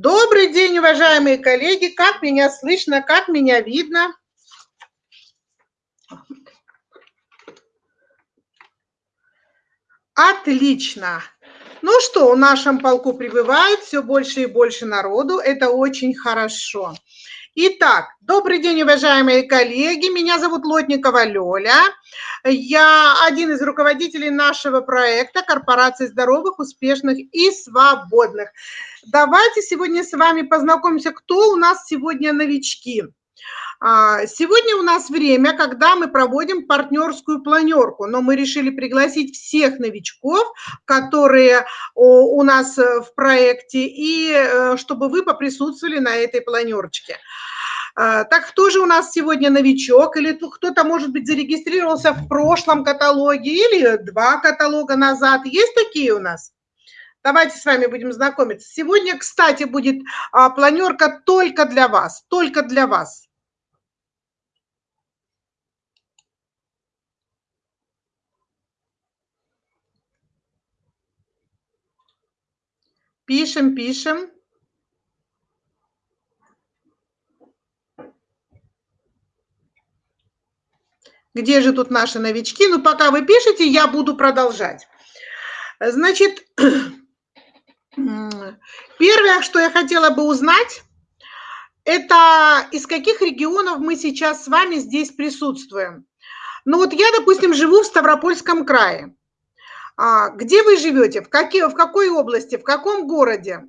Добрый день, уважаемые коллеги. Как меня слышно, как меня видно? Отлично. Ну что, в нашем полку прибывает все больше и больше народу. Это очень хорошо. Итак, добрый день, уважаемые коллеги. Меня зовут Лотникова Лёля. Я один из руководителей нашего проекта «Корпорации здоровых, успешных и свободных». Давайте сегодня с вами познакомимся, кто у нас сегодня новички. А, сегодня у нас время, когда мы проводим партнерскую планерку, но мы решили пригласить всех новичков, которые у нас в проекте, и э, чтобы вы поприсутствовали на этой планерочке. А, так кто же у нас сегодня новичок? Или кто-то, может быть, зарегистрировался в прошлом каталоге или два каталога назад? Есть такие у нас? Давайте с вами будем знакомиться. Сегодня, кстати, будет а, планерка только для вас, только для вас. Пишем, пишем. Где же тут наши новички? Ну, пока вы пишете, я буду продолжать. Значит, первое, что я хотела бы узнать, это из каких регионов мы сейчас с вами здесь присутствуем. Ну вот я, допустим, живу в Ставропольском крае. А, где вы живете? В, какие, в какой области? В каком городе?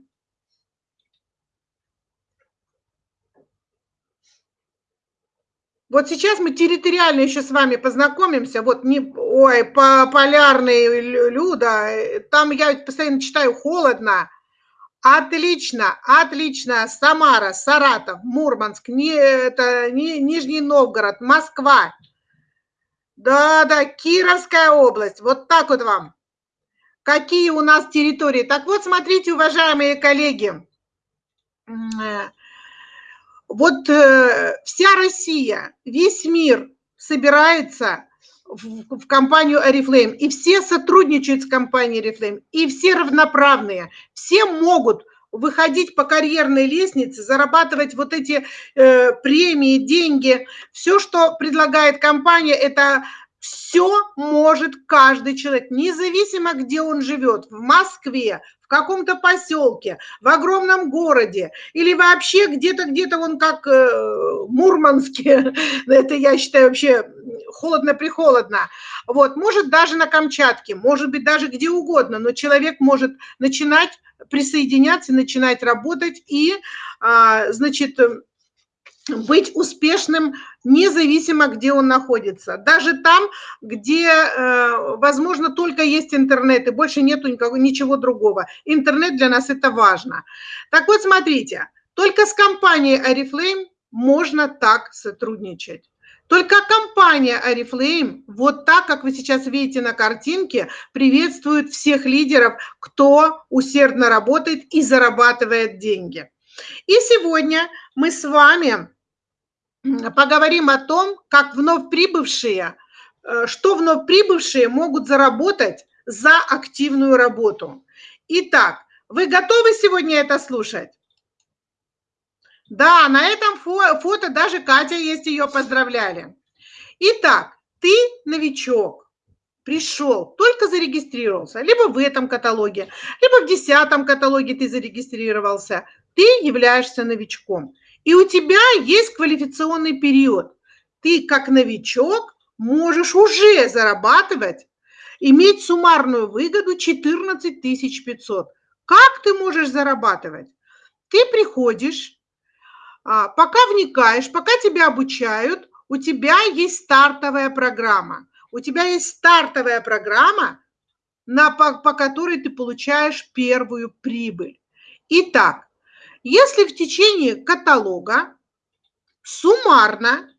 Вот сейчас мы территориально еще с вами познакомимся. Вот не, ой, по полярный Люда, там я постоянно читаю холодно. Отлично, отлично. Самара, Саратов, Мурманск, не, это, не, Нижний Новгород, Москва. Да, да, Кировская область. Вот так вот вам какие у нас территории. Так вот, смотрите, уважаемые коллеги, э, вот э, вся Россия, весь мир собирается в, в компанию Oriflame, и все сотрудничают с компанией Oriflame, и все равноправные, все могут выходить по карьерной лестнице, зарабатывать вот эти э, премии, деньги. Все, что предлагает компания, это все может каждый человек, независимо, где он живет, в Москве, каком-то поселке, в огромном городе или вообще где-то, где-то он как э, Мурманске, это я считаю вообще холодно-прихолодно, вот, может даже на Камчатке, может быть даже где угодно, но человек может начинать присоединяться, начинать работать и, а, значит, быть успешным независимо, где он находится. Даже там, где, э, возможно, только есть интернет и больше нету никакого, ничего другого. Интернет для нас это важно. Так вот, смотрите, только с компанией Oriflame можно так сотрудничать. Только компания Oriflame, вот так, как вы сейчас видите на картинке, приветствует всех лидеров, кто усердно работает и зарабатывает деньги. И сегодня мы с вами поговорим о том, как вновь прибывшие, э, что вновь прибывшие могут заработать за активную работу. Итак, вы готовы сегодня это слушать? Да, на этом фото даже Катя есть, ее поздравляли. Итак, ты новичок, пришел, только зарегистрировался, либо в этом каталоге, либо в десятом каталоге ты зарегистрировался, ты являешься новичком. И у тебя есть квалификационный период. Ты как новичок можешь уже зарабатывать, иметь суммарную выгоду 14 500. Как ты можешь зарабатывать? Ты приходишь, а, пока вникаешь, пока тебя обучают, у тебя есть стартовая программа. У тебя есть стартовая программа, на, по, по которой ты получаешь первую прибыль. Итак, если в течение каталога суммарно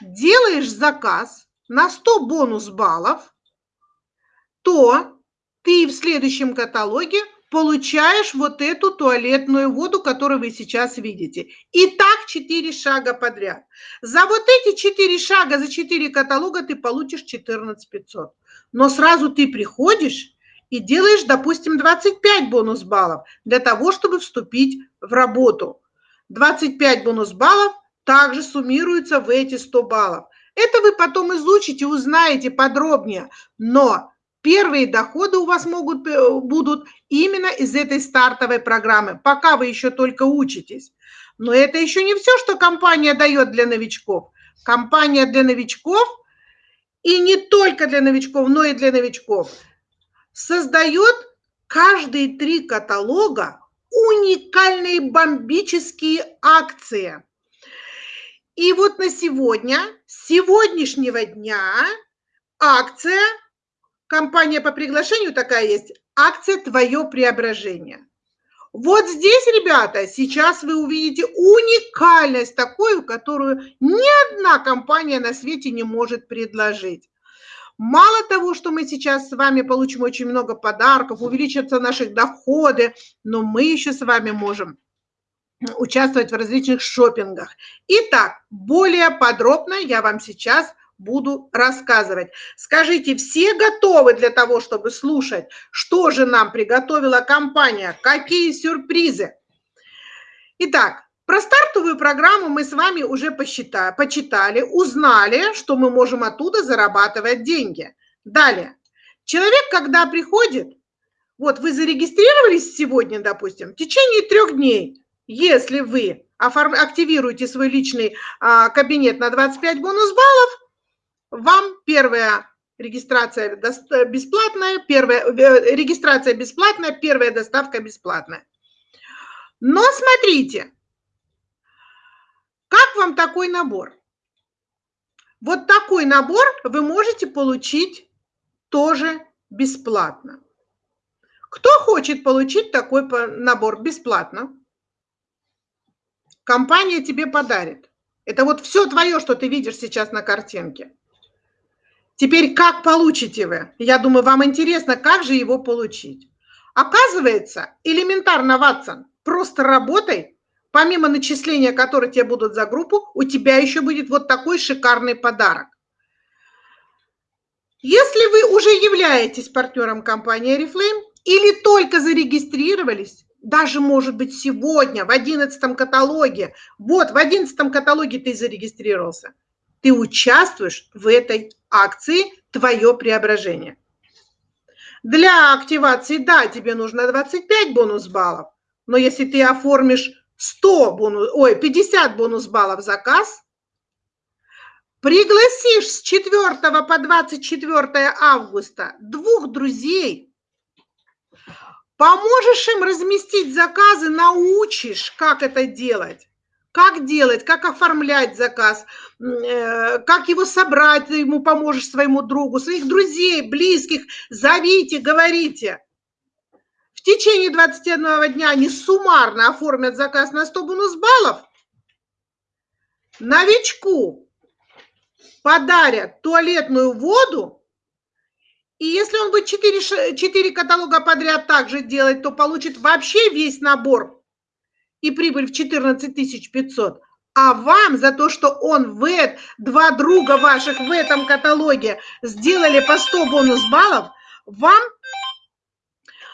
делаешь заказ на 100 бонус баллов, то ты в следующем каталоге получаешь вот эту туалетную воду, которую вы сейчас видите. И так 4 шага подряд. За вот эти 4 шага, за 4 каталога ты получишь 14 500. Но сразу ты приходишь и делаешь, допустим, 25 бонус баллов для того, чтобы вступить в работу. 25 бонус баллов также суммируются в эти 100 баллов. Это вы потом изучите, узнаете подробнее, но первые доходы у вас могут, э, будут именно из этой стартовой программы, пока вы еще только учитесь. Но это еще не все, что компания дает для новичков. Компания для новичков, и не только для новичков, но и для новичков, создает каждые три каталога уникальные бомбические акции. И вот на сегодня, с сегодняшнего дня акция, компания по приглашению такая есть, акция «Твое преображение». Вот здесь, ребята, сейчас вы увидите уникальность такую, которую ни одна компания на свете не может предложить. Мало того, что мы сейчас с вами получим очень много подарков, увеличатся наши доходы, но мы еще с вами можем участвовать в различных шопингах. Итак, более подробно я вам сейчас буду рассказывать. Скажите, все готовы для того, чтобы слушать, что же нам приготовила компания, какие сюрпризы? Итак, про стартовую программу мы с вами уже посчитали, почитали, узнали, что мы можем оттуда зарабатывать деньги. Далее, человек, когда приходит, вот вы зарегистрировались сегодня, допустим, в течение трех дней, если вы активируете свой личный а, кабинет на 25 бонус баллов, вам первая регистрация бесплатная, первая э, регистрация бесплатная, первая доставка бесплатная. Но смотрите, как вам такой набор? Вот такой набор вы можете получить тоже бесплатно. Кто хочет получить такой набор бесплатно? Компания тебе подарит. Это вот все твое, что ты видишь сейчас на картинке. Теперь как получите вы? Я думаю, вам интересно, как же его получить. Оказывается, элементарно, Ватсон, просто работай, помимо начисления, которые тебе будут за группу, у тебя еще будет вот такой шикарный подарок. Если вы уже являетесь партнером компании Oriflame или только зарегистрировались, даже, может быть, сегодня в 11 каталоге, вот в 11 каталоге ты зарегистрировался, ты участвуешь в этой акции «Твое преображение». Для активации, да, тебе нужно 25 бонус баллов, но если ты оформишь 100 бонус, ой, 50 бонус баллов заказ, пригласишь с 4 по 24 августа двух друзей, поможешь им разместить заказы, научишь, как это делать, как делать, как оформлять заказ, э, как его собрать, ты ему поможешь своему другу, своих друзей, близких, зовите, говорите. В течение 21 дня они суммарно оформят заказ на 100 бонус баллов. Новичку подарят туалетную воду, и если он будет 4, 4 каталога подряд также делать, то получит вообще весь набор и прибыль в 14 500, а вам за то, что он в два друга ваших в этом каталоге сделали по 100 бонус баллов, вам,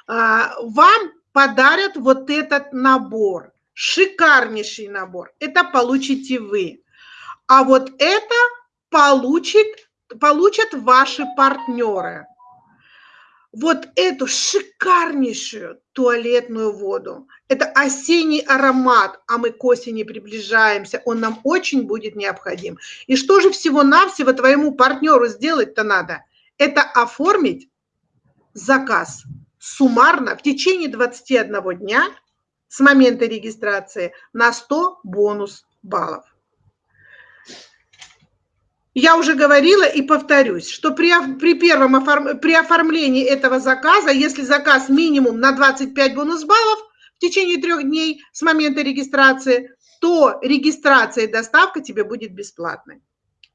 вам подарят вот этот набор, шикарнейший набор. Это получите вы. А вот это получит, получат ваши партнеры вот эту шикарнейшую туалетную воду. Это осенний аромат, а мы к осени приближаемся, он нам очень будет необходим. И что же всего-навсего твоему партнеру сделать-то надо? Это оформить заказ суммарно в течение 21 дня с момента регистрации на 100 бонус баллов. Я уже говорила и повторюсь, что при, при первом оформ, при оформлении этого заказа, если заказ минимум на 25 бонус баллов в течение трех дней с момента регистрации, то регистрация и доставка тебе будет бесплатной.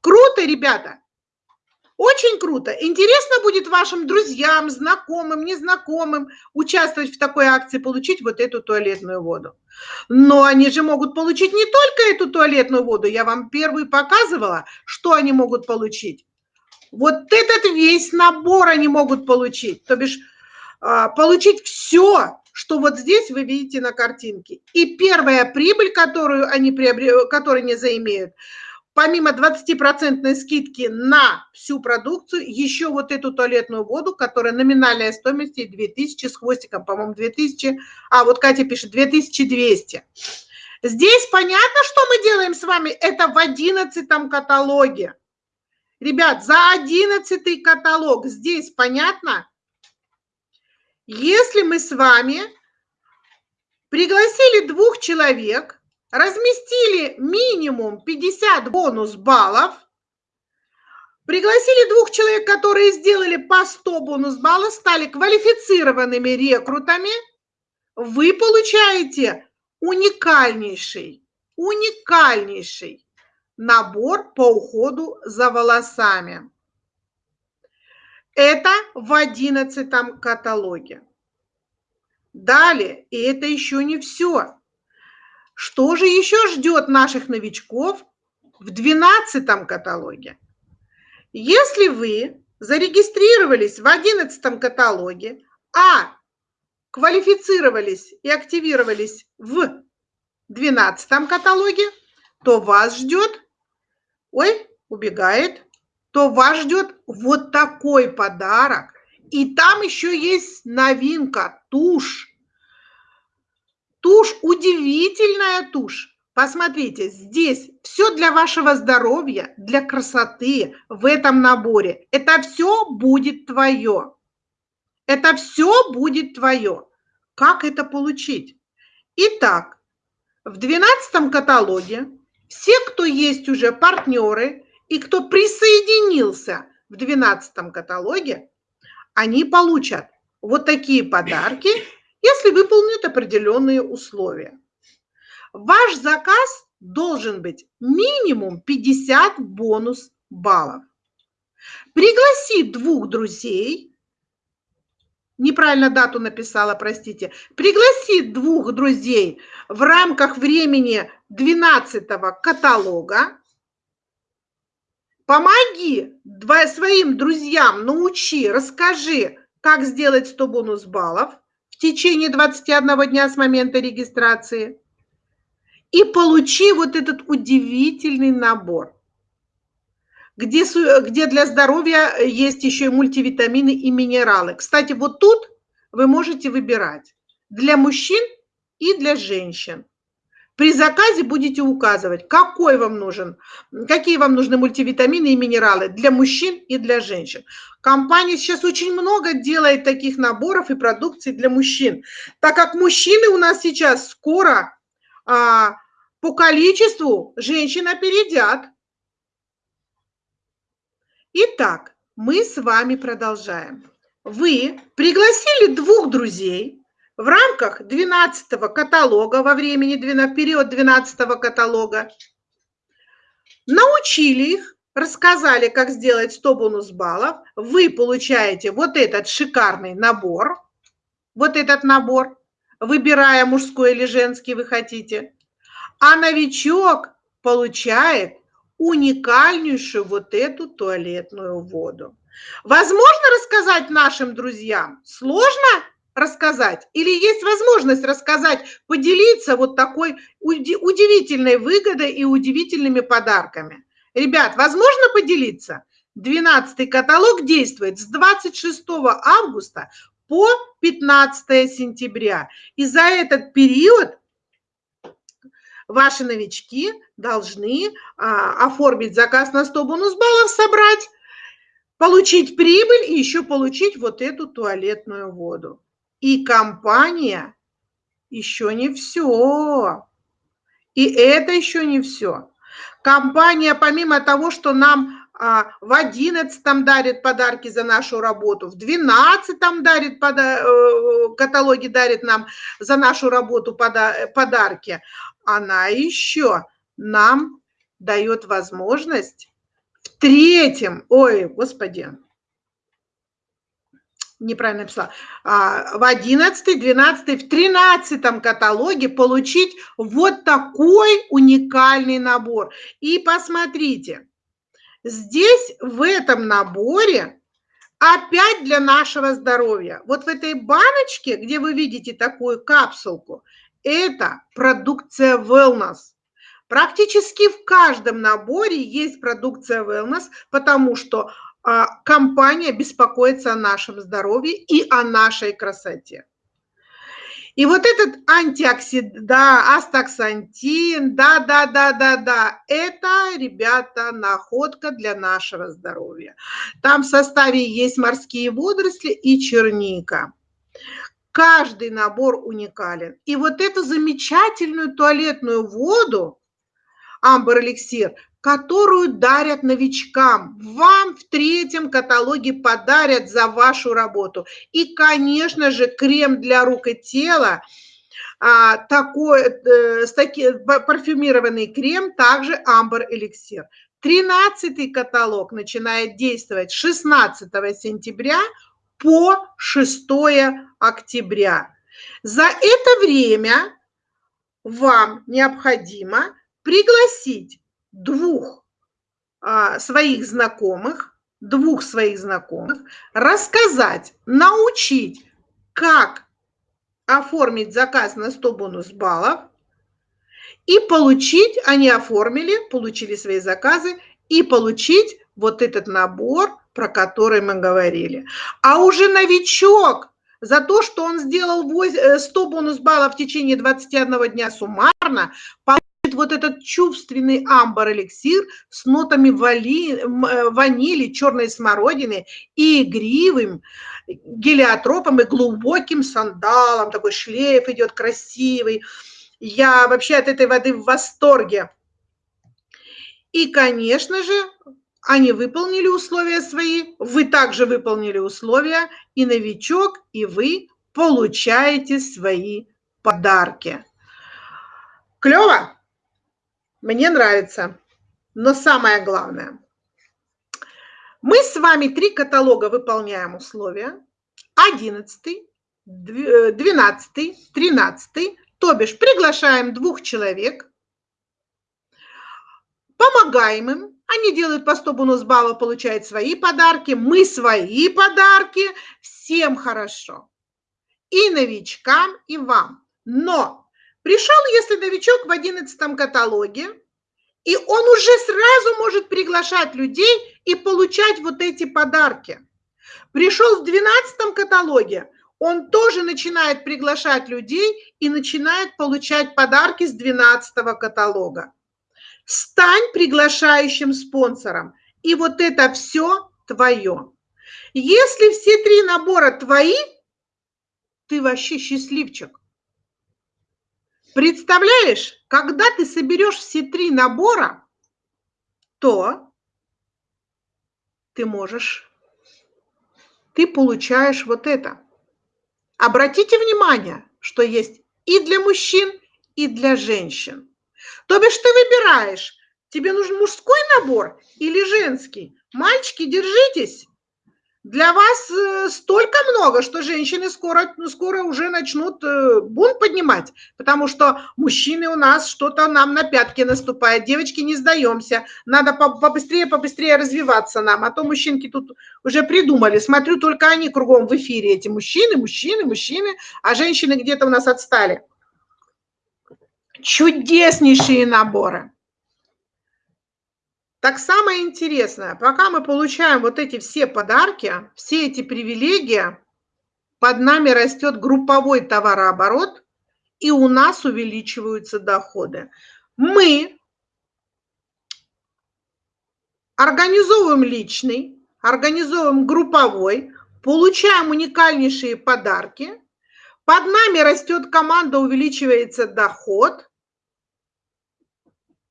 Круто, ребята! Очень круто. Интересно будет вашим друзьям, знакомым, незнакомым участвовать в такой акции, получить вот эту туалетную воду. Но они же могут получить не только эту туалетную воду. Я вам первую показывала, что они могут получить. Вот этот весь набор они могут получить. То бишь а, получить все, что вот здесь вы видите на картинке. И первая прибыль, которую они, приобрели, которую они заимеют, помимо 20% скидки на всю продукцию, еще вот эту туалетную воду, которая номинальная стоимость 2000 с хвостиком, по-моему, 2000, а вот Катя пишет 2200. Здесь понятно, что мы делаем с вами? Это в 11 каталоге. Ребят, за 11 каталог здесь понятно? Если мы с вами пригласили двух человек, разместили минимум 50 бонус баллов, пригласили двух человек, которые сделали по 100 бонус баллов, стали квалифицированными рекрутами, вы получаете уникальнейший, уникальнейший набор по уходу за волосами. Это в одиннадцатом каталоге. Далее, и это еще не все. Что же еще ждет наших новичков в двенадцатом каталоге? Если вы зарегистрировались в одиннадцатом каталоге, а квалифицировались и активировались в двенадцатом каталоге, то вас ждет, ой, убегает, то вас ждет вот такой подарок. И там еще есть новинка, тушь. Тушь, удивительная тушь. Посмотрите, здесь все для вашего здоровья, для красоты в этом наборе. Это все будет твое. Это все будет твое. Как это получить? Итак, в 12 каталоге все, кто есть уже партнеры, и кто присоединился в 12 каталоге, они получат вот такие подарки, если выполнят определенные условия. Ваш заказ должен быть минимум 50 бонус баллов. Пригласи двух друзей, неправильно дату написала, простите, пригласи двух друзей в рамках времени 12 каталога, Помоги своим друзьям, научи, расскажи, как сделать 100 бонус баллов в течение 21 дня с момента регистрации. И получи вот этот удивительный набор, где, где для здоровья есть еще и мультивитамины и минералы. Кстати, вот тут вы можете выбирать для мужчин и для женщин. При заказе будете указывать, какой вам нужен, какие вам нужны мультивитамины и минералы для мужчин и для женщин. Компания сейчас очень много делает таких наборов и продукции для мужчин, так как мужчины у нас сейчас скоро а, по количеству женщин опередят. Итак, мы с вами продолжаем. Вы пригласили двух друзей, в рамках 12 каталога во времени, в период 12 каталога, научили их, рассказали, как сделать 100 бонус баллов, вы получаете вот этот шикарный набор, вот этот набор, выбирая мужской или женский вы хотите, а новичок получает уникальнейшую вот эту туалетную воду. Возможно рассказать нашим друзьям? Сложно? Рассказать? Или есть возможность рассказать, поделиться вот такой удивительной выгодой и удивительными подарками? Ребят, возможно поделиться? 12 каталог действует с 26 августа по 15 сентября. И за этот период ваши новички должны а, оформить заказ на 100 бонус баллов, собрать, получить прибыль и еще получить вот эту туалетную воду. И компания еще не все. И это еще не все. Компания, помимо того, что нам а, в одиннадцатом дарит подарки за нашу работу, в двенадцатом дарит пода э, каталоги дарит нам за нашу работу пода подарки, она еще нам дает возможность в третьем, ой, господи, неправильно написала, а, в 11, 12, в 13 каталоге получить вот такой уникальный набор. И посмотрите, здесь в этом наборе опять для нашего здоровья. Вот в этой баночке, где вы видите такую капсулку, это продукция Wellness. Практически в каждом наборе есть продукция Wellness, потому что компания беспокоится о нашем здоровье и о нашей красоте. И вот этот антиоксидант, да, астаксантин, да, да, да, да, да, это, ребята, находка для нашего здоровья. Там в составе есть морские водоросли и черника. Каждый набор уникален. И вот эту замечательную туалетную воду, Амбер Эликсир, которую дарят новичкам. Вам в третьем каталоге подарят за вашу работу. И, конечно же, крем для рук и тела, а, такой, э, с таки, парфюмированный крем, также Амбер Эликсир. Тринадцатый каталог начинает действовать 16 сентября по 6 октября. За это время вам необходимо пригласить двух а, своих знакомых, двух своих знакомых, рассказать, научить, как оформить заказ на 100 бонус баллов и получить, они оформили, получили свои заказы и получить вот этот набор, про который мы говорили. А уже новичок за то, что он сделал 100 э, бонус баллов в течение 21 дня суммарно, вот этот чувственный амбар-эликсир с нотами вали, э, ванили, черной смородины и игривым гелиотропом и глубоким сандалом. Такой шлейф идет красивый. Я вообще от этой воды в восторге. И, конечно же, они выполнили условия свои, вы также выполнили условия, и новичок, и вы получаете свои подарки. Клево? Мне нравится. Но самое главное, мы с вами три каталога выполняем условия. 11, 12, 13, то бишь приглашаем двух человек, помогаем им, они делают по 100 бонус баллов, получают свои подарки, мы свои подарки, всем хорошо. И новичкам, и вам. Но Пришел, если новичок в 11 каталоге, и он уже сразу может приглашать людей и получать вот эти подарки. Пришел в 12 каталоге, он тоже начинает приглашать людей и начинает получать подарки с 12 каталога. Стань приглашающим спонсором, и вот это все твое. Если все три набора твои, ты вообще счастливчик. Представляешь, когда ты соберешь все три набора, то ты можешь, ты получаешь вот это. Обратите внимание, что есть и для мужчин, и для женщин. То бишь ты выбираешь, тебе нужен мужской набор или женский. Мальчики, держитесь для вас э, столько много, что женщины скоро, ну, скоро уже начнут э, бунт поднимать, потому что мужчины у нас что-то нам на пятки наступает. Девочки, не сдаемся, надо побыстрее, побыстрее развиваться нам, а то мужчинки тут уже придумали. Смотрю, только они кругом в эфире, эти мужчины, мужчины, мужчины, а женщины где-то у нас отстали. Чудеснейшие наборы. Так самое интересное, пока мы получаем вот эти все подарки, все эти привилегии, под нами растет групповой товарооборот, и у нас увеличиваются доходы. Мы организовываем личный, организовываем групповой, получаем уникальнейшие подарки, под нами растет команда, увеличивается доход.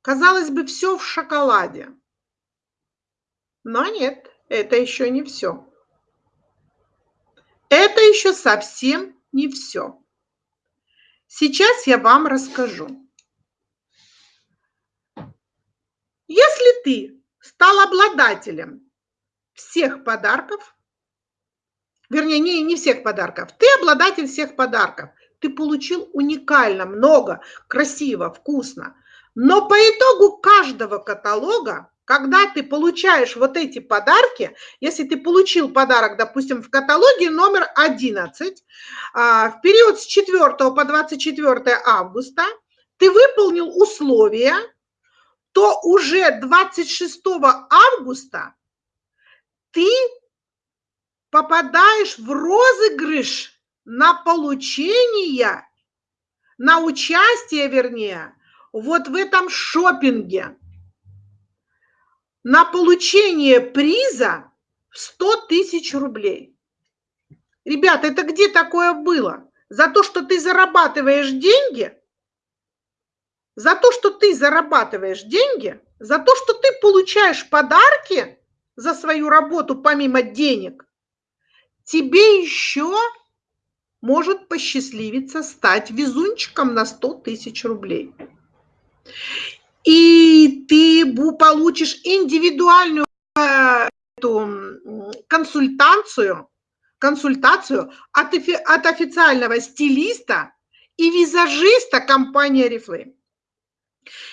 Казалось бы, все в шоколаде. Но нет, это еще не все. Это еще совсем не все. Сейчас я вам расскажу. Если ты стал обладателем всех подарков, вернее, не, не всех подарков, ты обладатель всех подарков, ты получил уникально, много, красиво, вкусно, но по итогу каждого каталога когда ты получаешь вот эти подарки, если ты получил подарок, допустим, в каталоге номер 11, а, в период с 4 по 24 августа, ты выполнил условия, то уже 26 августа ты попадаешь в розыгрыш на получение, на участие, вернее, вот в этом шопинге на получение приза в 100 тысяч рублей. Ребята, это где такое было? За то, что ты зарабатываешь деньги, за то, что ты зарабатываешь деньги, за то, что ты получаешь подарки за свою работу помимо денег, тебе еще может посчастливиться стать везунчиком на 100 тысяч рублей и ты получишь индивидуальную э, эту консультацию, консультацию от, от официального стилиста и визажиста компании Oriflame.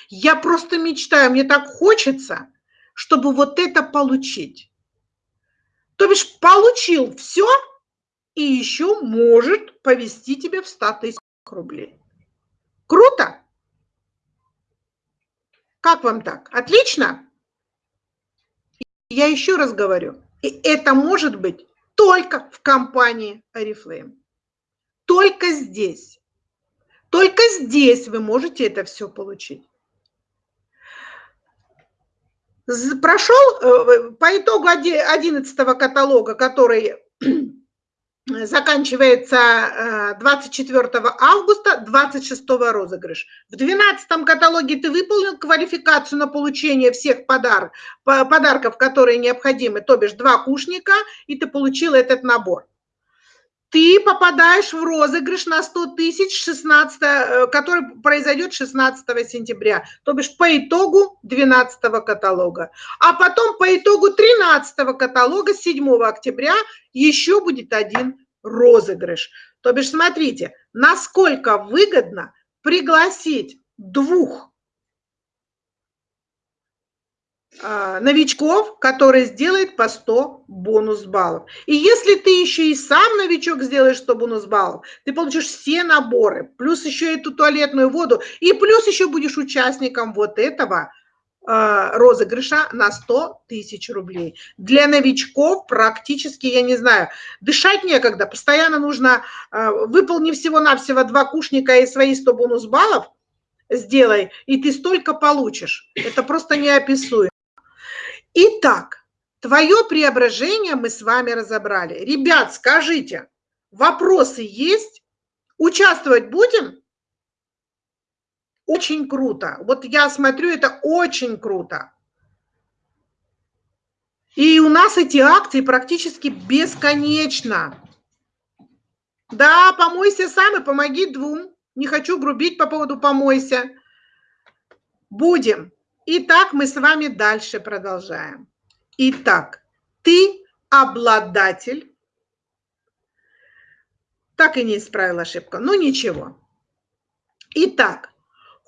Я просто мечтаю, мне так хочется, чтобы вот это получить. То бишь получил все и еще может повести тебе в 100 тысяч рублей. Круто? Как вам так? Отлично? Я еще раз говорю, и это может быть только в компании Oriflame. Только здесь. Только здесь вы можете это все получить. Прошел э, по итогу 11 каталога, который заканчивается 24 э, августа, 26 розыгрыш. В 12 каталоге ты выполнил квалификацию на получение всех подар, подарков, которые необходимы, то бишь два кушника, и ты получил этот набор. Ты попадаешь в розыгрыш на 100 тысяч, 16, э, который произойдет 16 сентября, то бишь по итогу 12 каталога. А потом по итогу 13 каталога 7 октября еще будет один розыгрыш. То бишь, смотрите, насколько выгодно пригласить двух а, новичков, которые сделают по 100 бонус баллов. И если ты еще и сам новичок сделаешь 100 бонус баллов, ты получишь все наборы, плюс еще эту туалетную воду, и плюс еще будешь участником вот этого Э, розыгрыша на 100 тысяч рублей. Для новичков практически, я не знаю, дышать некогда, постоянно нужно, э, выполни всего-навсего два кушника и свои 100 бонус баллов, сделай, и ты столько получишь. Это просто неописуемо. Итак, твое преображение мы с вами разобрали. Ребят, скажите, вопросы есть? Участвовать будем? очень круто. Вот я смотрю, это очень круто. И у нас эти акции практически бесконечно. Да, помойся сам и помоги двум. Не хочу грубить по поводу помойся. Будем. Итак, мы с вами дальше продолжаем. Итак, ты обладатель. Так и не исправил ошибку. Ну ничего. Итак,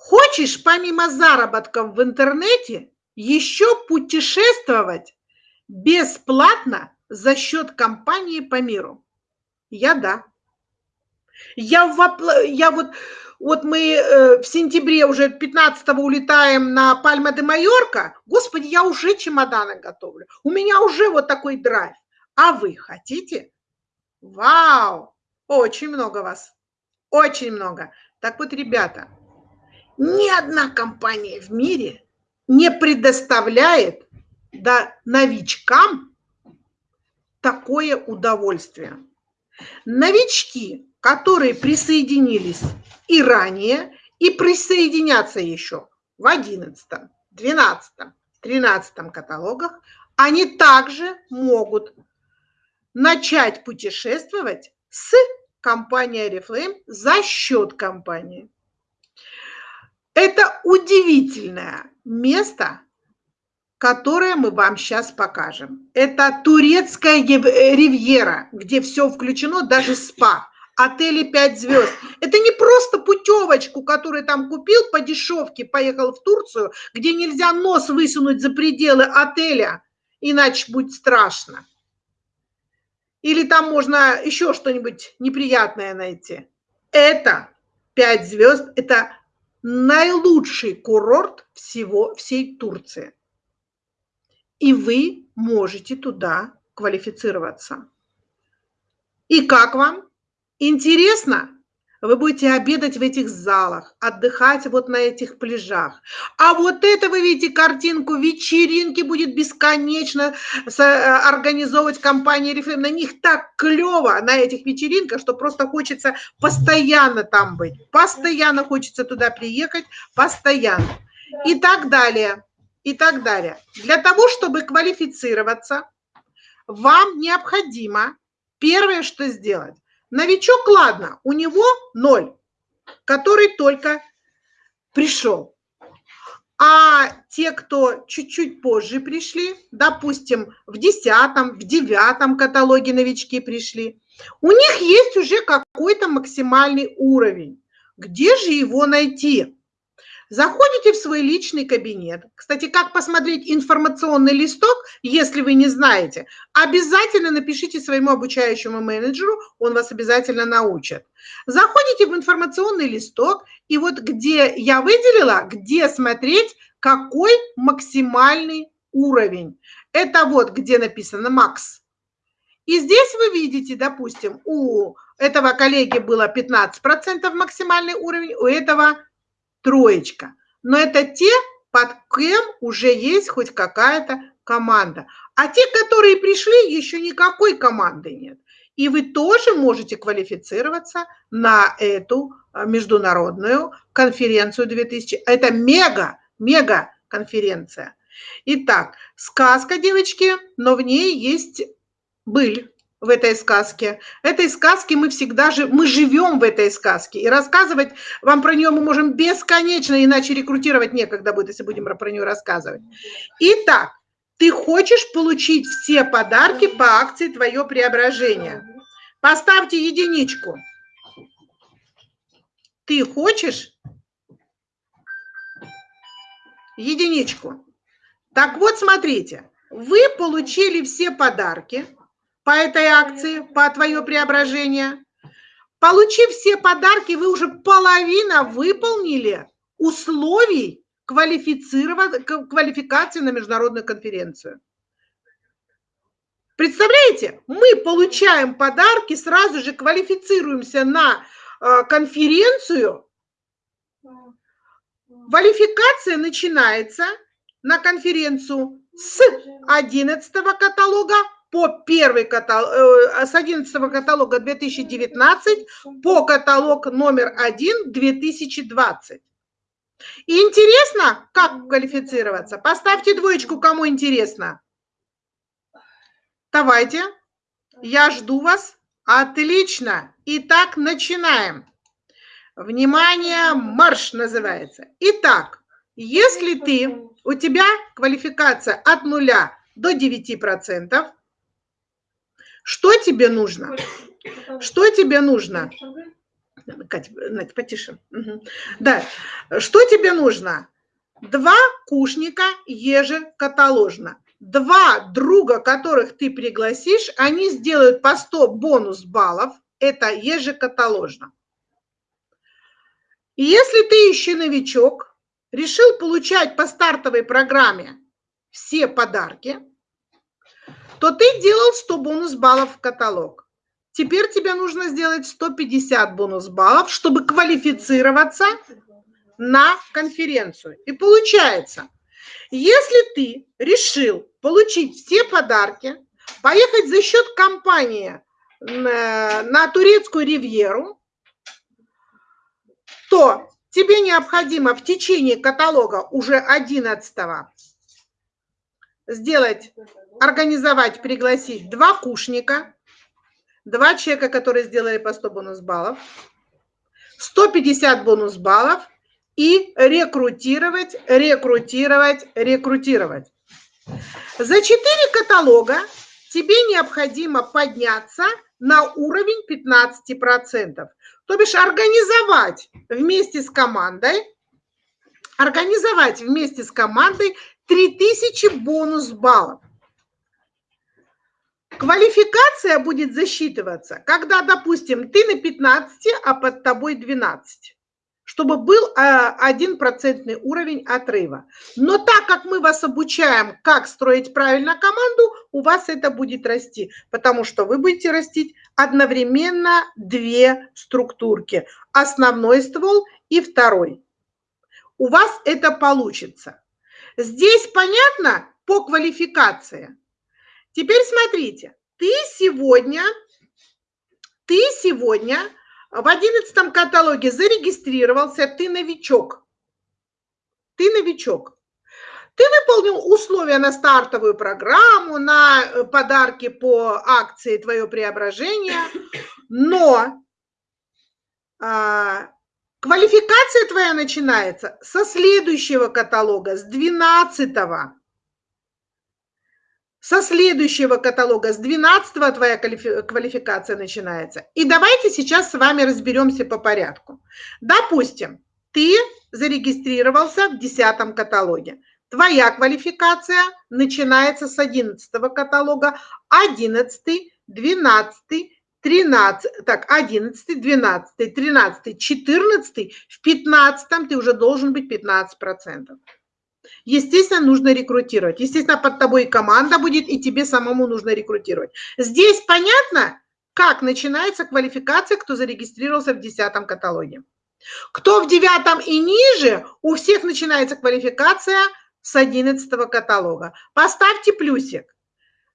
Хочешь помимо заработков в интернете еще путешествовать бесплатно за счет компании по миру? Я да. Я, в, я вот, вот мы э, в сентябре уже 15 улетаем на Пальма де Майорка. Господи, я уже чемоданы готовлю. У меня уже вот такой драйв. А вы хотите? Вау! Очень много вас. Очень много. Так вот, ребята, ни одна компания в мире не предоставляет да, новичкам такое удовольствие. Новички, которые присоединились и ранее, и присоединятся еще в 11, 12, 13 каталогах, они также могут начать путешествовать с компанией Oriflame за счет компании. Это удивительное место, которое мы вам сейчас покажем. Это турецкая ривьера, где все включено, даже спа. Отели 5 звезд. Это не просто путевочку, которую там купил по дешевке, поехал в Турцию, где нельзя нос высунуть за пределы отеля, иначе будет страшно. Или там можно еще что-нибудь неприятное найти. Это 5 звезд, это наилучший курорт всего, всей Турции. И вы можете туда квалифицироваться. И как вам? Интересно? Вы будете обедать в этих залах, отдыхать вот на этих пляжах. А вот это вы видите картинку, вечеринки будет бесконечно э, организовывать компания Reflame. На них так клево, на этих вечеринках, что просто хочется постоянно там быть. Постоянно хочется туда приехать, постоянно. И так далее, и так далее. Для того, чтобы квалифицироваться, вам необходимо первое, что сделать. Новичок, ладно, у него ноль, который только пришел. А те, кто чуть-чуть позже пришли, допустим, в десятом, в девятом каталоге новички пришли, у них есть уже какой-то максимальный уровень. Где же его найти? Заходите в свой личный кабинет. Кстати, как посмотреть информационный листок, если вы не знаете, обязательно напишите своему обучающему менеджеру, он вас обязательно научит. Заходите в информационный листок, и вот где я выделила, где смотреть, какой максимальный уровень. Это вот где написано «Макс». И здесь вы видите, допустим, у этого коллеги было 15% максимальный уровень, у этого троечка. Но это те, под кем уже есть хоть какая-то команда. А те, которые пришли, еще никакой команды нет. И вы тоже можете квалифицироваться на эту а, международную конференцию 2000. Это мега, мега конференция. Итак, сказка, девочки, но в ней есть быль в этой сказке. Этой сказке мы всегда же, мы живем в этой сказке. И рассказывать вам про нее мы можем бесконечно, иначе рекрутировать некогда будет, если будем про нее рассказывать. Итак, ты хочешь получить все подарки по акции «Твое преображение». Поставьте единичку. Ты хочешь единичку. Так вот, смотрите, вы получили все подарки – по этой акции, по твое преображение. Получив все подарки, вы уже половина выполнили условий квалификации на международную конференцию. Представляете, мы получаем подарки, сразу же квалифицируемся на э, конференцию. Квалификация начинается на конференцию с 11 каталога по первый каталог, э, с 11 каталога 2019 по каталог номер 1 2020. И интересно, как квалифицироваться? Поставьте двоечку, кому интересно. Давайте, я жду вас. Отлично. Итак, начинаем. Внимание, марш называется. Итак, если ты, у тебя квалификация от нуля до 9%, что тебе нужно? Что тебе нужно? Катя, Надя, потише. Угу. Да. Что тебе нужно? Два кушника ежекаталожно. Два друга, которых ты пригласишь, они сделают по 100 бонус баллов. Это ежекаталожно. И если ты еще новичок, решил получать по стартовой программе все подарки – то ты делал 100 бонус баллов в каталог. Теперь тебе нужно сделать 150 бонус баллов, чтобы квалифицироваться на конференцию. И получается, если ты решил получить все подарки, поехать за счет компании на, на турецкую ривьеру, то тебе необходимо в течение каталога уже 11 сделать организовать, пригласить два кушника, два человека, которые сделали по 100 бонус баллов, 150 бонус баллов и рекрутировать, рекрутировать, рекрутировать. За 4 каталога тебе необходимо подняться на уровень 15%. То бишь организовать вместе с командой, организовать вместе с командой 3000 бонус баллов. Квалификация будет засчитываться, когда, допустим, ты на 15, а под тобой 12 чтобы был а, один процентный уровень отрыва. Но так как мы вас обучаем, как строить правильно команду, у вас это будет расти, потому что вы будете растить одновременно две структурки. Основной ствол и второй. У вас это получится. Здесь понятно по квалификации. Теперь смотрите, ты сегодня, ты сегодня в одиннадцатом каталоге зарегистрировался, ты новичок. Ты новичок. Ты выполнил условия на стартовую программу, на э, подарки по акции «Твое преображение», но а, квалификация твоя начинается со следующего каталога, с 12 -го со следующего каталога, с 12 твоя квалификация начинается. И давайте сейчас с вами разберемся по порядку. Допустим, ты зарегистрировался в 10 каталоге. Твоя квалификация начинается с 11 каталога, 11, 12, 13, так, 11, 12, 13, 14, в 15 ты уже должен быть 15%. Естественно, нужно рекрутировать. Естественно, под тобой команда будет, и тебе самому нужно рекрутировать. Здесь понятно, как начинается квалификация, кто зарегистрировался в 10 каталоге. Кто в 9 и ниже, у всех начинается квалификация с 11 каталога. Поставьте плюсик.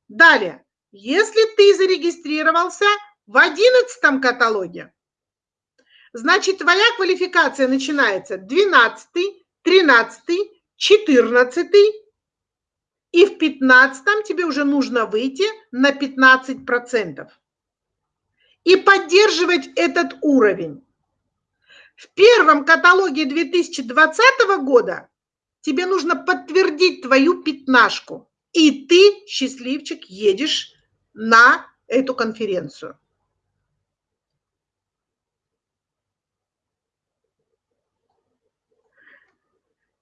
Далее, если ты зарегистрировался в 11 каталоге, значит, твоя квалификация начинается 12, 13, 14 и в 15 тебе уже нужно выйти на 15% и поддерживать этот уровень. В первом каталоге 2020 года тебе нужно подтвердить твою пятнашку, и ты, счастливчик, едешь на эту конференцию.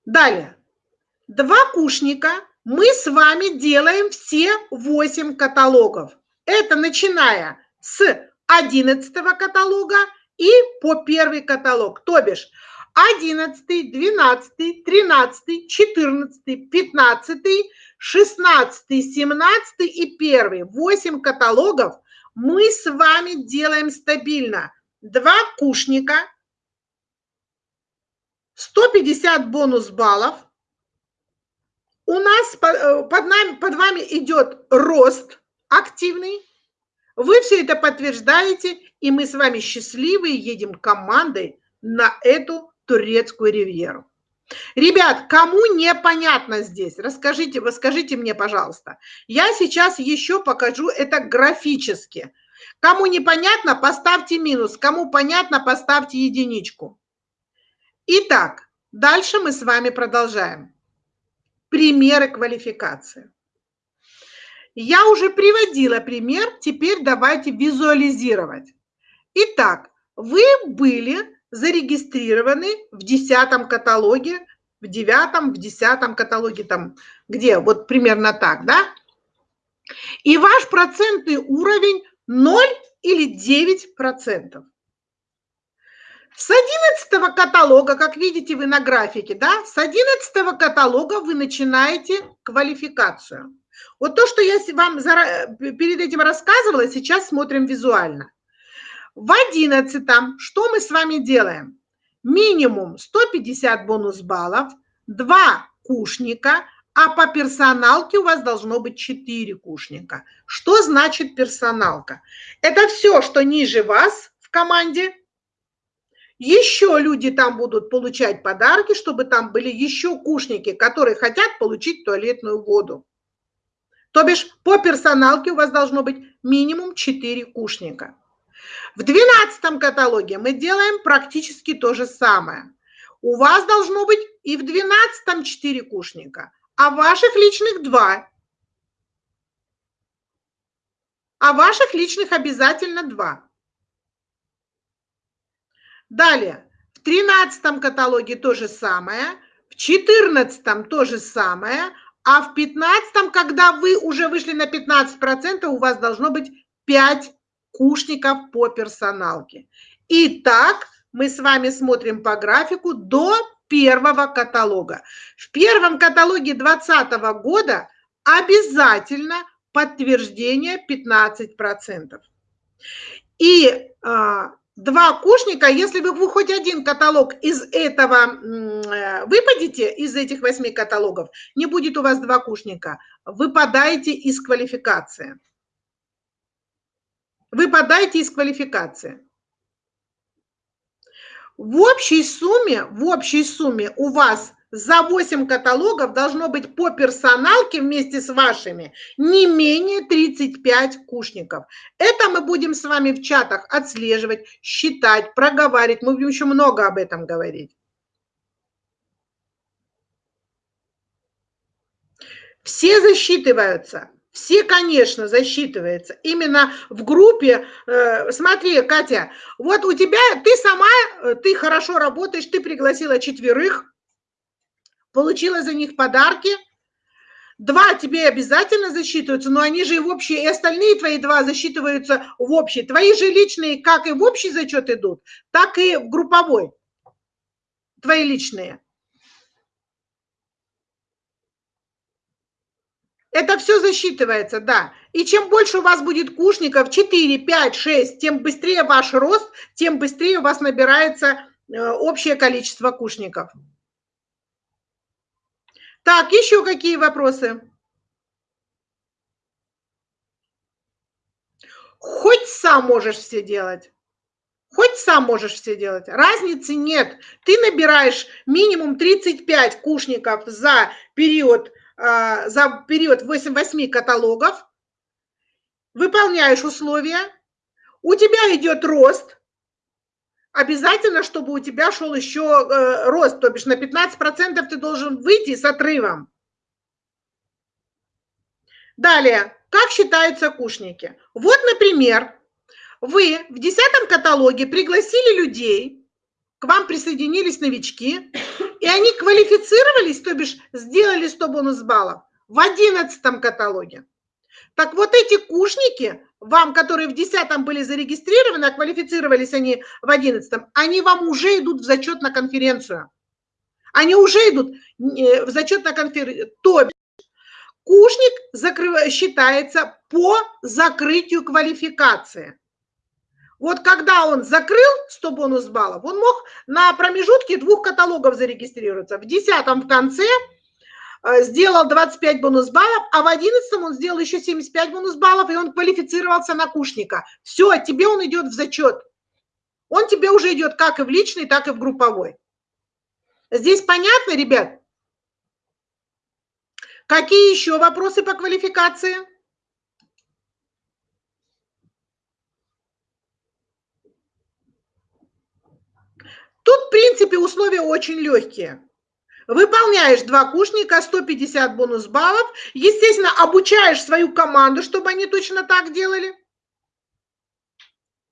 Далее. Два кушника мы с вами делаем все 8 каталогов. Это начиная с 11 каталога и по первый каталог. То бишь 11, 12, 13, 14, 15, 16, 17 и 1. 8 каталогов мы с вами делаем стабильно. Два кушника, 150 бонус баллов, у нас э, под, нами, под вами идет рост активный. Вы все это подтверждаете, и мы с вами счастливые едем командой на эту турецкую ривьеру. Ребят, кому непонятно здесь, расскажите, расскажите мне, пожалуйста. Я сейчас еще покажу это графически. Кому непонятно, поставьте минус. Кому понятно, поставьте единичку. Итак, дальше мы с вами продолжаем примеры квалификации. Я уже приводила пример, теперь давайте визуализировать. Итак, вы были зарегистрированы в десятом каталоге, в девятом, в десятом каталоге, там где, вот примерно так, да? И ваш процентный уровень 0 или 9 процентов. С 11 каталога, как видите вы на графике, да, с 11 каталога вы начинаете квалификацию. Вот то, что я вам перед этим рассказывала, сейчас смотрим визуально. В 11 что мы с вами делаем? Минимум 150 бонус баллов, 2 кушника, а по персоналке у вас должно быть 4 кушника. Что значит персоналка? Это все, что ниже вас в команде – еще люди там будут получать подарки, чтобы там были еще кушники, которые хотят получить туалетную воду. То бишь по персоналке у вас должно быть минимум 4 кушника. В 12 каталоге мы делаем практически то же самое. У вас должно быть и в 12 4 кушника, а ваших личных 2. а ваших личных обязательно два. Далее, в 13 каталоге то же самое, в 14 то же самое, а в 15 когда вы уже вышли на 15%, у вас должно быть 5 кушников по персоналке. Итак, мы с вами смотрим по графику до первого каталога. В первом каталоге 2020 года обязательно подтверждение 15%. И а, два кушника, если вы хоть один каталог из этого э, выпадете, из этих восьми каталогов, не будет у вас два кушника, выпадаете из квалификации. Выпадаете из квалификации. В общей сумме, в общей сумме у вас за 8 каталогов должно быть по персоналке вместе с вашими не менее 35 кушников. Это мы будем с вами в чатах отслеживать, считать, проговаривать. Мы будем еще много об этом говорить. Все засчитываются. Все, конечно, засчитываются. Именно в группе, э, смотри, Катя, вот у тебя, ты сама, э, ты хорошо работаешь, ты пригласила четверых, получила за них подарки. Два тебе обязательно засчитываются, но они же и в общий, и остальные твои два засчитываются в общий. Твои же личные как и в общий зачет идут, так и в групповой. Твои личные. Это все засчитывается, да. И чем больше у вас будет кушников, 4, 5, 6, тем быстрее ваш рост, тем быстрее у вас набирается э, общее количество кушников. Так, еще какие вопросы? Хоть сам можешь все делать. Хоть сам можешь все делать. Разницы нет. Ты набираешь минимум 35 кушников за период, а, за период 8, 8 каталогов, выполняешь условия, у тебя идет рост, обязательно, чтобы у тебя шел еще э, рост, то бишь на 15% ты должен выйти с отрывом. Далее, как считаются кушники? Вот, например, вы в 10 каталоге пригласили людей, к вам присоединились новички, и они квалифицировались, то бишь сделали 100 бонус баллов в 11 каталоге. Так вот эти кушники вам, которые в 10 были зарегистрированы, а квалифицировались они в 11, они вам уже идут в зачет на конференцию. Они уже идут э, в зачет на конференцию. То есть кушник закрыв... считается по закрытию квалификации. Вот когда он закрыл 100 бонус баллов, он мог на промежутке двух каталогов зарегистрироваться. В 10 в конце – сделал 25 бонус баллов, а в 11 он сделал еще 75 бонус баллов, и он квалифицировался на кушника. Все, тебе он идет в зачет. Он тебе уже идет как и в личный, так и в групповой. Здесь понятно, ребят? Какие еще вопросы по квалификации? Тут, в принципе, условия очень легкие. Выполняешь два кушника, 150 бонус баллов. Естественно, обучаешь свою команду, чтобы они точно так делали.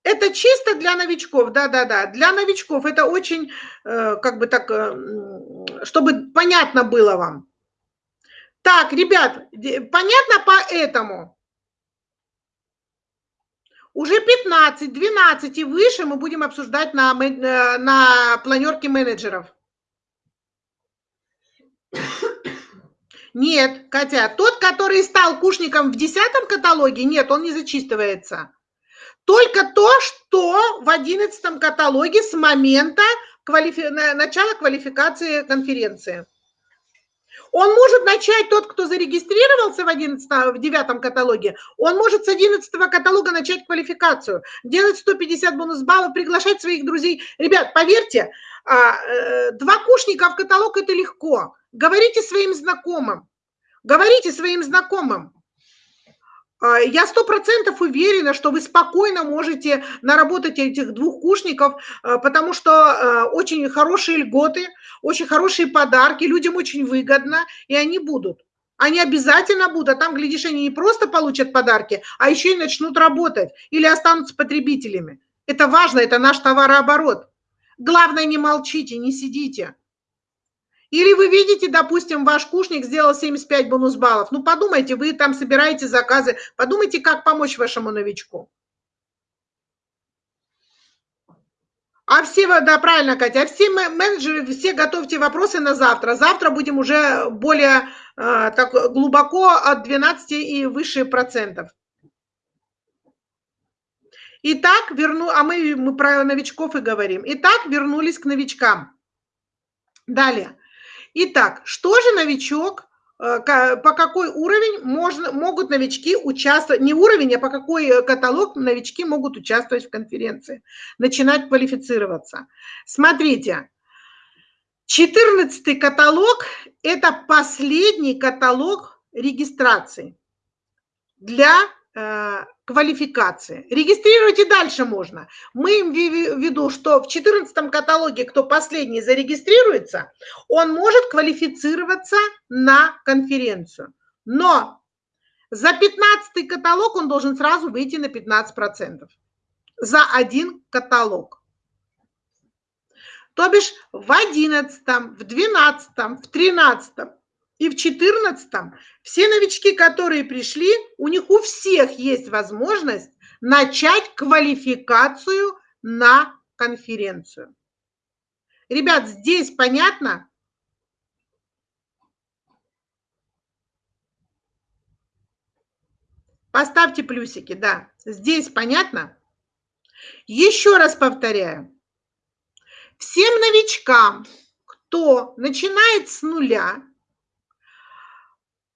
Это чисто для новичков, да-да-да. Для новичков это очень, э, как бы так, э, чтобы понятно было вам. Так, ребят, понятно по этому? Уже 15, 12 и выше мы будем обсуждать на, э, на планерке менеджеров. Нет, Катя, тот, который стал кушником в десятом каталоге, нет, он не зачитывается. Только то, что в одиннадцатом каталоге с момента квалифи... начала квалификации конференции. Он может начать, тот, кто зарегистрировался в, 11, в 9 каталоге, он может с 11 каталога начать квалификацию, делать 150 бонус баллов, приглашать своих друзей. Ребят, поверьте, два кушника в каталог – это легко. Говорите своим знакомым. Говорите своим знакомым. А, я сто процентов уверена, что вы спокойно можете наработать этих двух кушников, а, потому что а, очень хорошие льготы, очень хорошие подарки, людям очень выгодно, и они будут. Они обязательно будут, а там, глядишь, они не просто получат подарки, а еще и начнут работать или останутся потребителями. Это важно, это наш товарооборот. Главное, не молчите, не сидите. Или вы видите, допустим, ваш кушник сделал 75 бонус баллов. Ну, подумайте, вы там собираете заказы, подумайте, как помочь вашему новичку. А все, да, правильно, Катя, а все менеджеры, все готовьте вопросы на завтра. Завтра будем уже более э, так глубоко от 12 и выше процентов. Итак, верну, а мы, мы про новичков и говорим. Итак, вернулись к новичкам. Далее. Итак, что же новичок, э, по какой уровень можно, могут новички участвовать, не уровень, а по какой э, каталог новички могут участвовать в конференции, начинать квалифицироваться. Смотрите, 14 каталог – это последний каталог регистрации для квалификации. Регистрировать и дальше можно. Мы им в виду, что в 14 каталоге, кто последний зарегистрируется, он может квалифицироваться на конференцию. Но за 15 каталог он должен сразу выйти на 15%. За один каталог. То бишь в 11, в 12, в 13 и в 14 все новички, которые пришли, у них у всех есть возможность начать квалификацию на конференцию. Ребят, здесь понятно? Поставьте плюсики, да. Здесь понятно? Еще раз повторяю. Всем новичкам, кто начинает с нуля,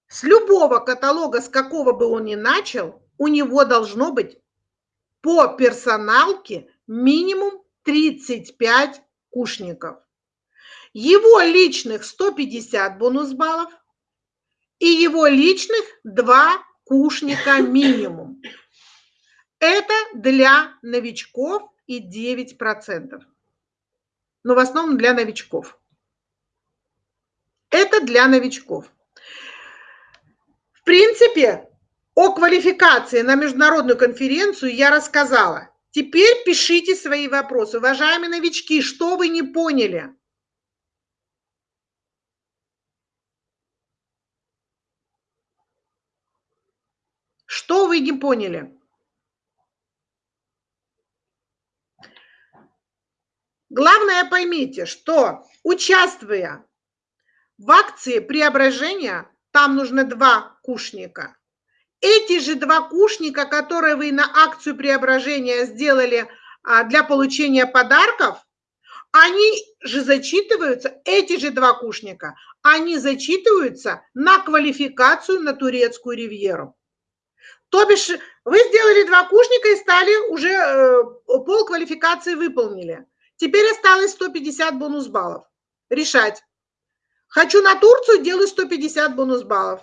с любого каталога, с какого бы он ни начал, у него должно быть по персоналке минимум 35 кушников. Его личных 150 бонус баллов и его личных 2 кушника минимум. Это для новичков и 9%. Но в основном для новичков. Это для новичков принципе, о квалификации на международную конференцию я рассказала. Теперь пишите свои вопросы. Уважаемые новички, что вы не поняли? Что вы не поняли? Главное поймите, что участвуя в акции преображения, там нужно два кушника. Эти же два кушника, которые вы на акцию преображения сделали а, для получения подарков, они же зачитываются, эти же два кушника, они зачитываются на квалификацию на турецкую ривьеру. То бишь вы сделали два кушника и стали уже э, пол квалификации выполнили. Теперь осталось 150 бонус баллов. Решать. Хочу на Турцию, делаю 150 бонус баллов.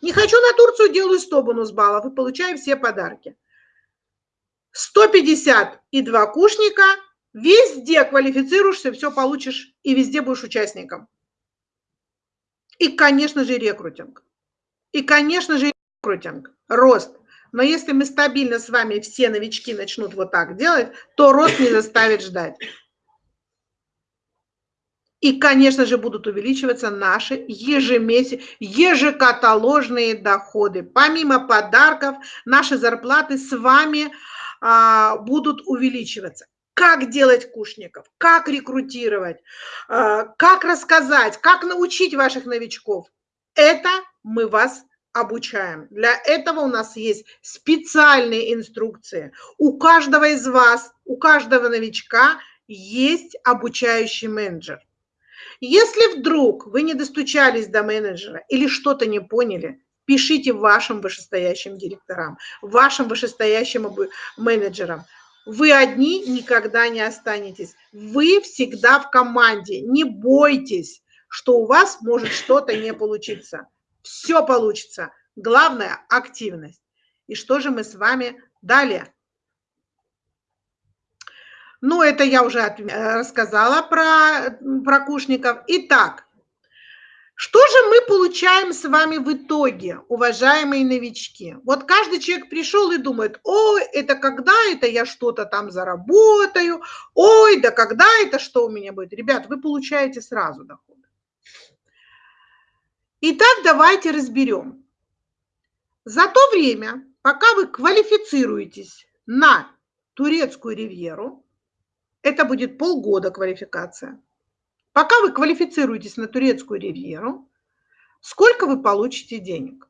Не хочу на Турцию, делаю 100 бонус баллов и получаю все подарки. 150 и два кушника, везде квалифицируешься, все получишь и везде будешь участником. И, конечно же, рекрутинг. И, конечно же, рекрутинг, рост. Но если мы стабильно с вами все новички начнут вот так делать, то рост не заставит ждать. И, конечно же, будут увеличиваться наши ежемесячные, ежекаталожные доходы. Помимо подарков, наши зарплаты с вами а, будут увеличиваться. Как делать кушников, как рекрутировать, а, как рассказать, как научить ваших новичков. Это мы вас обучаем. Для этого у нас есть специальные инструкции. У каждого из вас, у каждого новичка есть обучающий менеджер. Если вдруг вы не достучались до менеджера или что-то не поняли, пишите вашим вышестоящим директорам, вашим вышестоящим менеджерам. Вы одни никогда не останетесь. Вы всегда в команде. Не бойтесь, что у вас может что-то не получиться. Все получится. Главное – активность. И что же мы с вами далее? Ну, это я уже э, рассказала про, про кушников. Итак, Что же мы получаем с вами в итоге, уважаемые новички? Вот каждый человек пришел и думает, ой, это когда это я что-то там заработаю, ой, да когда это что у меня будет? Ребят, вы получаете сразу доход. Итак, давайте разберем. За то время, пока вы квалифицируетесь на турецкую ривьеру, это будет полгода квалификация, Пока вы квалифицируетесь на турецкую ривьеру, сколько вы получите денег?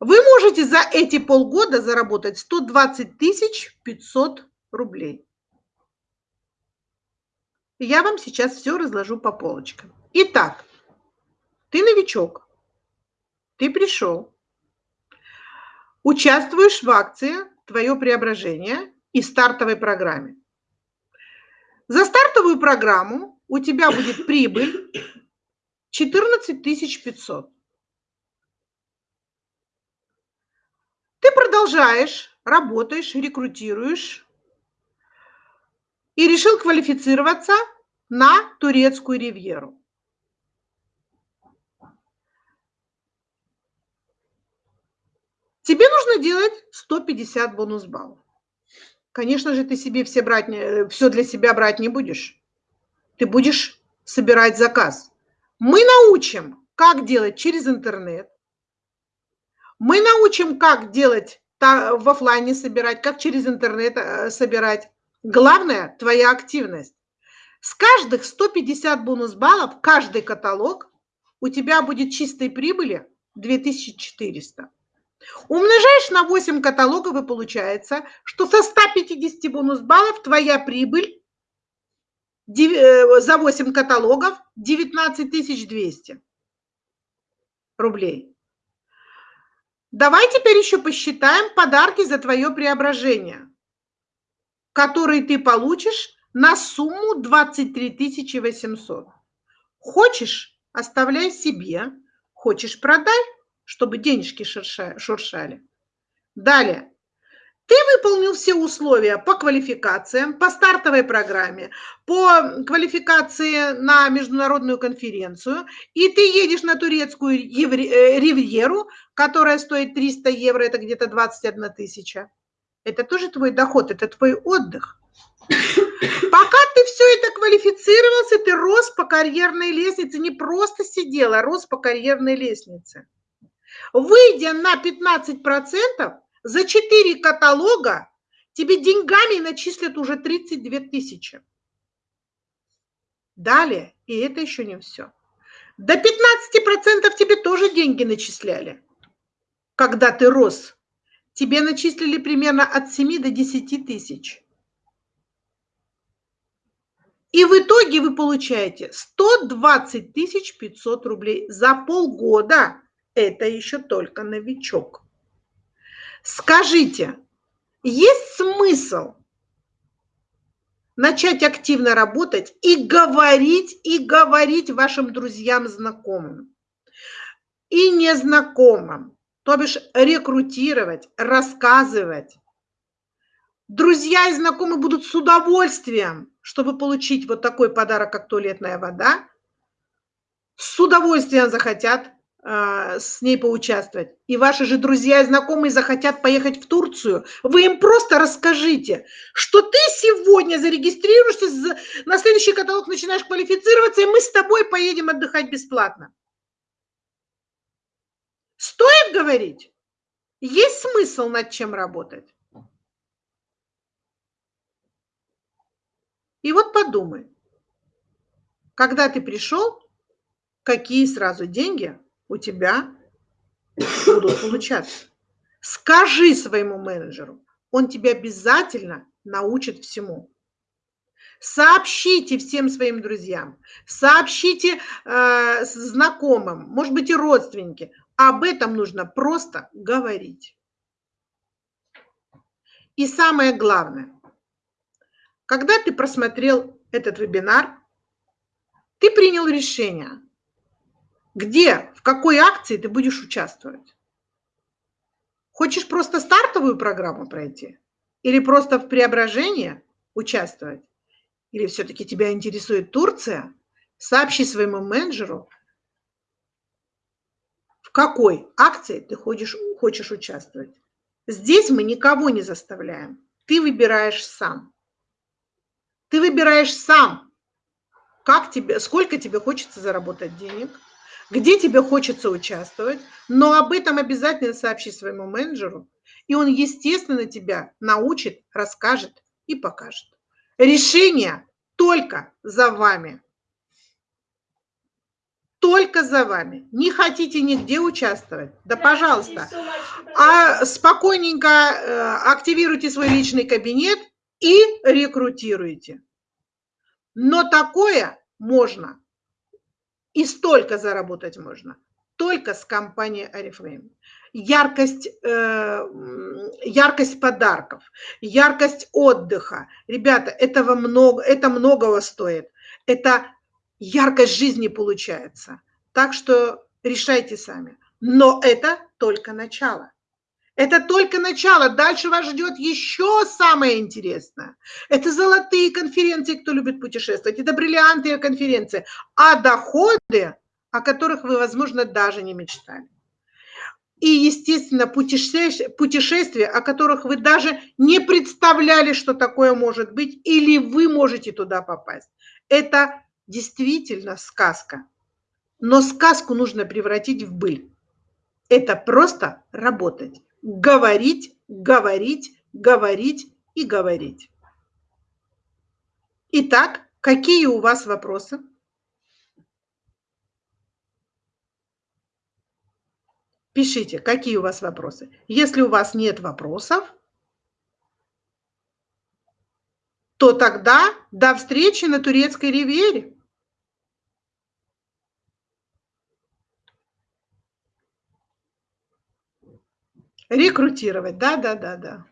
Вы можете за эти полгода заработать 120 тысяч 500 рублей. Я вам сейчас все разложу по полочкам. Итак, ты новичок, ты пришел, участвуешь в акции «Твое преображение» и стартовой программе. За стартовую программу у тебя будет прибыль 14 500. Ты продолжаешь, работаешь, рекрутируешь и решил квалифицироваться на турецкую ривьеру. Тебе нужно делать 150 бонус баллов. Конечно же, ты себе все, брать, все для себя брать не будешь. Ты будешь собирать заказ. Мы научим, как делать через интернет. Мы научим, как делать в офлайне собирать, как через интернет э, собирать. Главное – твоя активность. С каждых 150 бонус баллов, каждый каталог у тебя будет чистой прибыли 2400. Умножаешь на 8 каталогов и получается, что со 150 бонус баллов твоя прибыль э, за 8 каталогов 19 200 рублей. Давай теперь еще посчитаем подарки за твое преображение, которые ты получишь на сумму 23 800. Хочешь, оставляй себе, хочешь, продай чтобы денежки шуршали. Далее. Ты выполнил все условия по квалификациям, по стартовой программе, по квалификации на международную конференцию, и ты едешь на турецкую э, ривьеру, которая стоит 300 евро, это где-то 21 тысяча. Это тоже твой доход, это твой отдых. Пока ты все это квалифицировался, ты рос по карьерной лестнице, не просто сидел, а рос по карьерной лестнице. Выйдя на 15%, за 4 каталога тебе деньгами начислят уже 32 тысячи. Далее, и это еще не все. До 15% тебе тоже деньги начисляли, когда ты рос. Тебе начислили примерно от 7 до 10 тысяч. И в итоге вы получаете 120 тысяч 500 рублей за полгода это еще только новичок. Скажите, есть смысл начать активно работать и говорить, и говорить вашим друзьям, знакомым и незнакомым, то бишь рекрутировать, рассказывать. Друзья и знакомые будут с удовольствием, чтобы получить вот такой подарок, как туалетная вода, с удовольствием захотят с ней поучаствовать, и ваши же друзья и знакомые захотят поехать в Турцию, вы им просто расскажите, что ты сегодня зарегистрируешься, на следующий каталог начинаешь квалифицироваться, и мы с тобой поедем отдыхать бесплатно. Стоит говорить? Есть смысл над чем работать? И вот подумай, когда ты пришел, какие сразу деньги у тебя будут получаться. Скажи своему менеджеру, он тебя обязательно научит всему. Сообщите всем своим друзьям, сообщите э, знакомым, может быть и родственники. Об этом нужно просто говорить. И самое главное, когда ты просмотрел этот вебинар, ты принял решение, где, в какой акции ты будешь участвовать? Хочешь просто стартовую программу пройти? Или просто в преображении участвовать? Или все-таки тебя интересует Турция? Сообщи своему менеджеру, в какой акции ты хочешь, хочешь участвовать. Здесь мы никого не заставляем. Ты выбираешь сам. Ты выбираешь сам, как тебе, сколько тебе хочется заработать денег, где тебе хочется участвовать, но об этом обязательно сообщи своему менеджеру, и он, естественно, тебя научит, расскажет и покажет. Решение только за вами. Только за вами. Не хотите нигде участвовать? Да, пожалуйста. А спокойненько э, активируйте свой личный кабинет и рекрутируйте. Но такое можно и столько заработать можно только с компанией Oriflame. Яркость, э, яркость подарков, яркость отдыха. Ребята, этого много, это многого стоит. Это яркость жизни получается. Так что решайте сами. Но это только начало. Это только начало. Дальше вас ждет еще самое интересное. Это золотые конференции, кто любит путешествовать. Это бриллиантные конференции. А доходы, о которых вы, возможно, даже не мечтали. И, естественно, путешествия, о которых вы даже не представляли, что такое может быть, или вы можете туда попасть. Это действительно сказка. Но сказку нужно превратить в быль. Это просто работать говорить, говорить, говорить и говорить. Итак, какие у вас вопросы? Пишите, какие у вас вопросы. Если у вас нет вопросов, то тогда до встречи на турецкой ривьере. Рекрутировать, да, да, да, да.